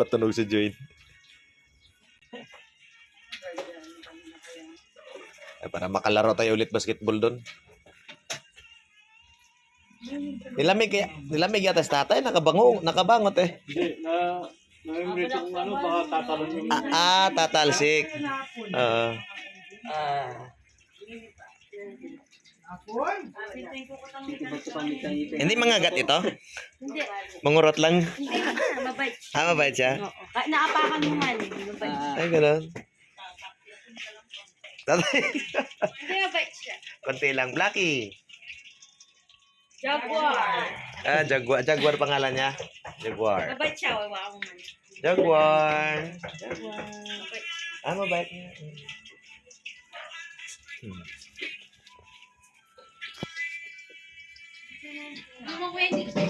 Patunog si Joy. Eh, para makalaro tayo ulit basketball doon. Nilamig kaya, nilamig yata si tatay, nakabango, nakabangot eh. Hindi, na na-memory kung ano, baka tatalon yung Ah, ah tatalsik. Ah. hindi mga gat ito? Hindi. Mangurot lang. Hindi. Mabait. Ah, mabait siya? Oo. Naapakan mo man. Mabait. Ay, ganun. Tatay, konti lang. Blacky. Jaguar. Ah, Jaguar. Jaguar pangalan niya. Jaguar. Mabait siya. Ko man. Jaguar. Mabait. Ah, mabait niya. Hmm. Ano mo kuya,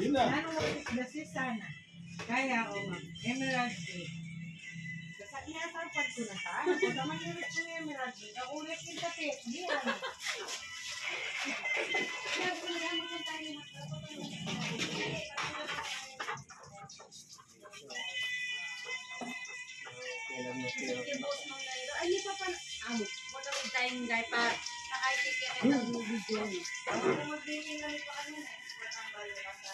dun ah. sana. Kaya o ma'am, Emerald Green. Sa inasampad ko na sa ano, kung naman ulit ko yung Emerald Green, ang ulit yung tapit, di ano. Ay, hindi pa pa. Amo. Wala ko tayong guy pa. Nakaisip ka ng video. Ako magbigay na pa kanina. Walang balo na sa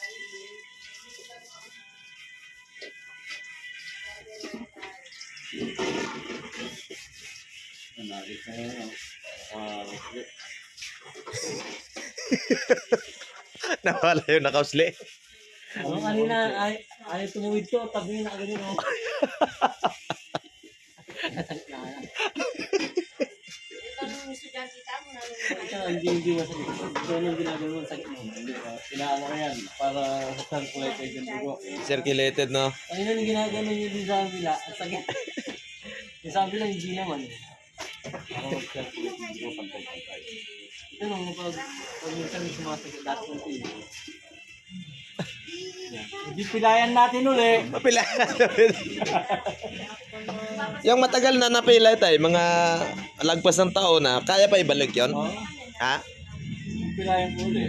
Nanalik na yun. Nawala yung nakausli. Ano kanina, ay, ay tumuwid ko, tabi na ganyan Ikaw nung estudyante ka mo, nalulungan. Ito, hindi, hindi masakit. Ito yung ginagawa. Hindi ba? Pinaano ko yan, para sa circulate ay yung dugo. Circulated, no? Niyo din sa kabila, ang sakit. yung sa kabila, hindi naman. Para mag-circulate yung dugo pantay-pantay. Ito nung pag, pag minsan may sumasakit, lahat ng. Hindi pilayan natin uli. Mapila. yung matagal na napila tayo, mga lagpas ng taon na, kaya pa ibalik yon Oh, Ha? pilayan ko uli.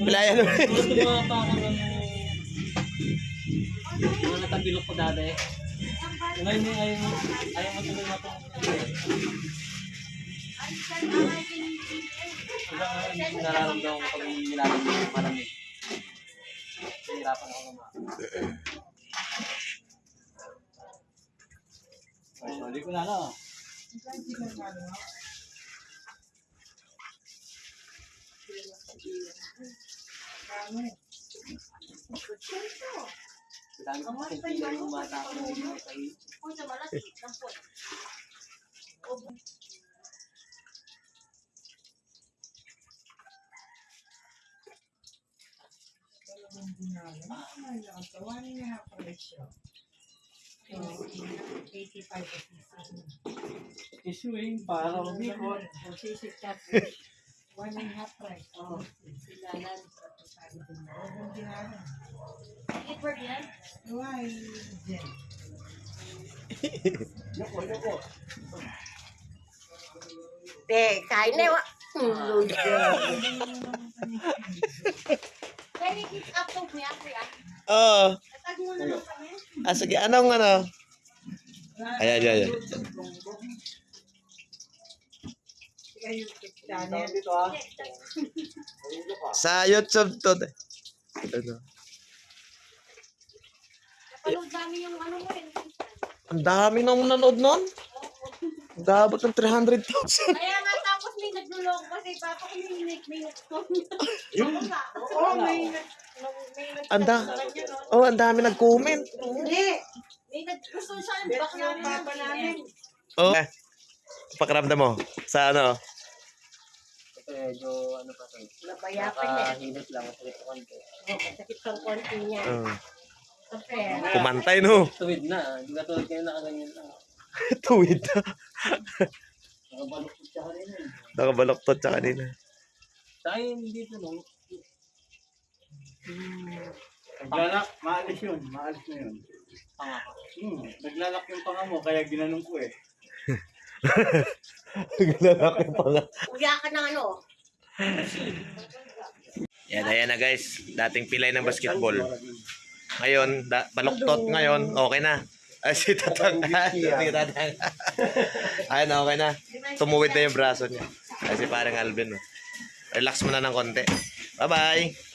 Pilayan ulit. Mga ng mga natabilok ko dati. Ngayon yung ayaw mo, ayaw mo tuloy na itong Hanggang nararamdaman ko pag nilalang yung malamig. Nahihirapan ako naman. Ay, hindi ko na ano. Dami ko kasi pila yung bata ko na hindi kayo. Kung sa malaki, ng po. Dalawang dinalo. Lang, so one and a half ratio. So, 85 is Issuing para umikot. One and a half price. Silalan. Dalawang dinalo. Edward yan? Why, Jen? Eh, kain na. wa. Ano Kaya i-kick up to kuya, kuya. Oo. Tatag mo kami. Ah, sige. Anong ano? Ayan, ayan, ayan. Sa YouTube to. Ano? Napanood namin yung ano mo rin. Ang dami nang nanood nun. Ang dabot ng 300,000. Kaya nga tapos may naglulong kasi papa ko may may Yung, Oo, may nag... Anda. sa? Oh, ang dami nag-comment. Hindi. may nag gusto siya ng Bet bakla yung papa namin. Oh. Eh, pakiramdam mo. Sa ano? Ito medyo ano pa to. Nabayapan niya. Nakahilot lang. Masakit sa konti. Oh, masakit ang konti niya. Uh, kumantay no. Tuwid na. Hindi ka tulad kayo nakaganyan lang. Tuwid na. Nakabaluktot siya kanina eh. Nakabaloktot sa kanina. Sa akin dito no. Naglalak, maalis yun. Maalis na yun. Ka. Hmm, naglalak yung panga mo, kaya ginanong ko eh. Lalaki pa nga. Kuya ka ng ano. Yan, ayan na guys. Dating pilay ng basketball. Ngayon, da, baloktot ngayon, okay na. Ay, si Tatang. si Tatang. Ayun, okay na. Tumuwid na yung braso niya. Ay, si parang Alvin. oh. Relax mo na ng konti. Bye-bye.